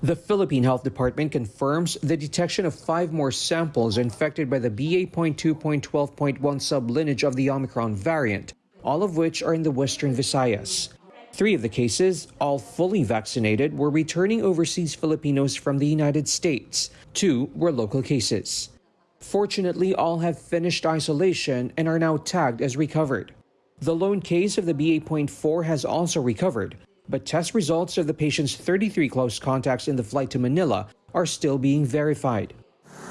The Philippine Health Department confirms the detection of five more samples infected by the BA.2.12.1 sublineage of the Omicron variant, all of which are in the western Visayas. Three of the cases, all fully vaccinated, were returning overseas Filipinos from the United States. Two were local cases. Fortunately, all have finished isolation and are now tagged as recovered. The lone case of the BA.4 has also recovered, but test results of the patient's 33 close contacts in the flight to Manila are still being verified.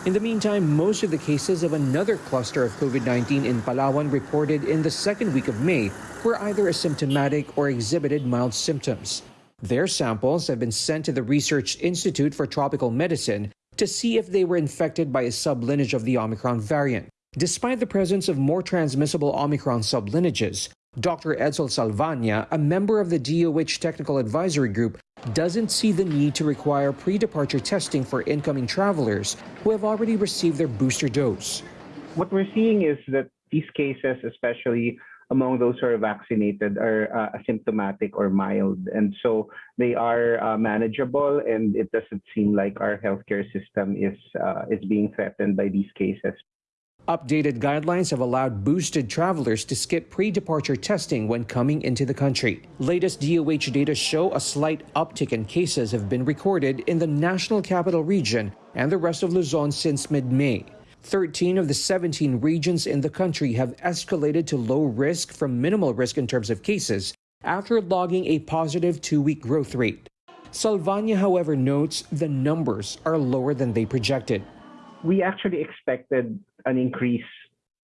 In the meantime, most of the cases of another cluster of COVID-19 in Palawan reported in the second week of May were either asymptomatic or exhibited mild symptoms. Their samples have been sent to the Research Institute for Tropical Medicine to see if they were infected by a sublineage of the Omicron variant. Despite the presence of more transmissible Omicron sublineages, Dr. Edsel Salvaña, a member of the DOH Technical Advisory Group, doesn't see the need to require pre-departure testing for incoming travelers who have already received their booster dose. What we're seeing is that these cases, especially among those who are vaccinated, are uh, asymptomatic or mild. And so they are uh, manageable, and it doesn't seem like our healthcare system is, uh, is being threatened by these cases. Updated guidelines have allowed boosted travelers to skip pre-departure testing when coming into the country. Latest DOH data show a slight uptick in cases have been recorded in the National Capital Region and the rest of Luzon since mid-May. 13 of the 17 regions in the country have escalated to low risk from minimal risk in terms of cases after logging a positive two-week growth rate. Salvaña, however, notes the numbers are lower than they projected. We actually expected an increase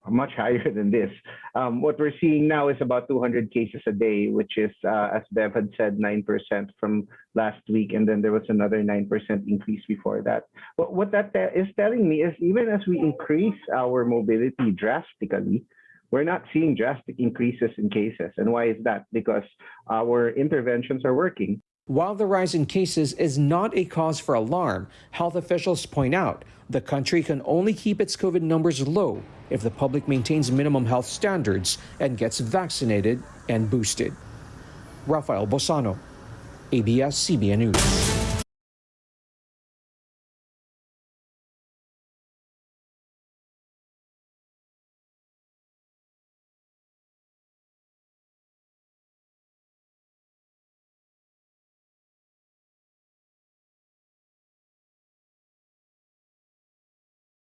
much higher than this. Um, what we're seeing now is about 200 cases a day, which is, uh, as Bev had said, 9% from last week. And then there was another 9% increase before that. But what that is telling me is even as we increase our mobility drastically, we're not seeing drastic increases in cases. And why is that? Because our interventions are working. While the rise in cases is not a cause for alarm, health officials point out the country can only keep its COVID numbers low if the public maintains minimum health standards and gets vaccinated and boosted. Raphael Bosano, ABS-CBN News.